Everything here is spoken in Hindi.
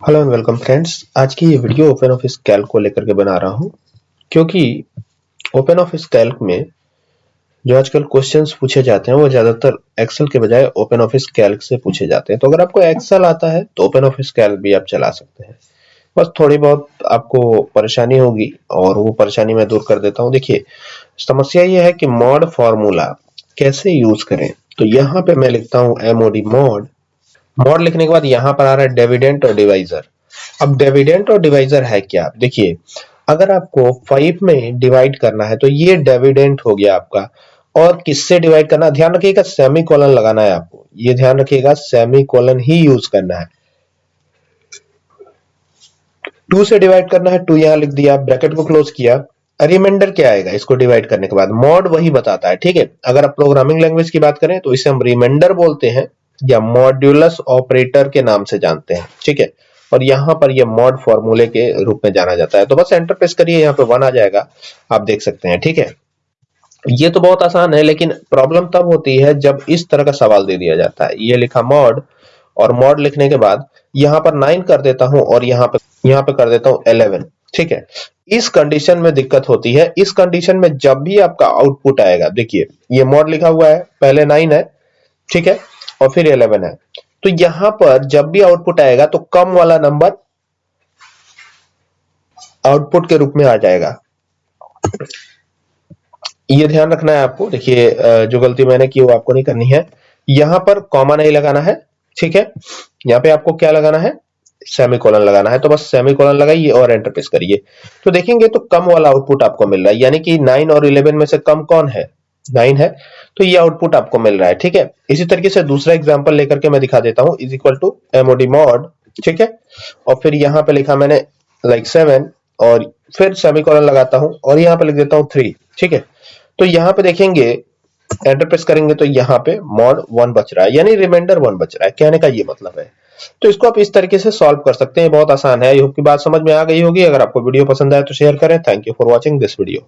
हेलो एंड वेलकम फ्रेंड्स आज की ये वीडियो ओपन ऑफ़िस कैल्क को लेकर के बना रहा हूँ, क्योंकि ओपन ऑफ़िस कैल्क में जो आजकल क्वेश्चंस पूछे जाते हैं, वो ज़्यादातर एक्सेल के बजाय ओपन ऑफ़िस कैल्क से पूछे जाते हैं। तो अगर आपको एक्सेल आता है तो ओपन ऑफ़िस कैल्क भी आप चला सकते हैं। बस थोड़ी बहुत आपको परेशानी होगी, और वो परेशानी मैं दूर कर देता हूँ। देखिए, समस्या ये है कि मॉड फॉर्मूला कैसे यूज़ करें? तो यहाँ पे मैं लिखता हूँ एमओडी मॉड मॉड लिखने के बाद यहाँ पर आ रहा है डेविडेंट और डिवाइजर अब डेविडेंट और डिवाइजर है क्या? देखिए, अगर आपको फाइव में डिवाइड करना है तो ये डेविडेंट हो गया आपका। और किससे डिवाइड करना ध्यान रखिएगा सेमी कॉलन लगाना है आपको। ये ध्यान रखिएगा सेमी कॉलन ही यूज़ करना है। टू से डिवाइड करना है टू यहाँ लिख दिया ब्रैकेट को क्लोज किया। रिमाइंडर क्या आएगा? इसको डिवाइड करने के बाद। मॉड वही बताता है, ठीक है? अगर आप प्रोग्रामिंग लैंग्वेज की बात करें तो इसे हम रिमाइंडर बोलते हैं। या मॉड्यूलस ऑपरेटर के नाम से जानते हैं, ठीक है? और यहाँ पर ये मॉड फॉर्मूले के रूप में जाना जाता है। तो बस एंटर प्रेस करिए, यहाँ पे वन आ जाएगा, आप देख सकते हैं, ठीक है? ये तो बहुत आसान है, लेकिन प्रॉब्लम तब होती है जब इस तरह का सवाल दे दिया जाता है। ये लिखा मॉड और मॉड लिखने के बाद यहाँ पर नाइन कर देता हूँ, और यहाँ पे यहाँ पे कर देता हूँ इलेवन ठीक है? इस कंडीशन में दिक्कत होती है। इस कंडीशन में जब भी आपका आउटपुट आएगा, देखिए, ये मॉड लिखा हुआ है, पहले नाइन है, ठीक है? और फिर 11 है। तो यहाँ पर जब भी आउटपुट आएगा तो कम वाला नंबर आउटपुट के रूप में आ जाएगा। ये ध्यान रखना है आपको। देखिए जो गलती मैंने की वो आपको नहीं करनी है। यहाँ पर कॉमा नहीं लगाना है, ठीक है? यहाँ पे आपको क्या लगाना है? सेमी कॉलन लगाना है। तो बस सेमी कॉलन लगाइए और एंटर प्रेस करिए। तो देखेंगे तो कम वाला आउटपुट आपको मिल रहा है। यानी कि नाइन और इलेवन में से कम कौन है? नाइन है तो ये आउटपुट आपको मिल रहा है, ठीक है? इसी तरीके से दूसरा एग्ज़ाम्पल लेकर के मैं दिखा देता हूँ is equal to MOD mod ठीक है? और फिर यहाँ पे लिखा मैंने लाइक like सेवन और फिर सेमीकोलन लगाता हूँ, और यहाँ पे लिख देता हूँ थ्री ठीक है? तो यहाँ पे देखेंगे एंटर प्रेस करेंगे तो यहाँ पे मॉड वन बच रहा है, यानी रिमाइंडर वन बच रहा है, कहने का ये मतलब है। तो इसको आप इस तरीके से सॉल्व कर सकते हैं बहुत आसान है आई होप की बात समझ में आ गई होगी, अगर आपको वीडियो पसंद आए तो शेयर करें thank you for watching this video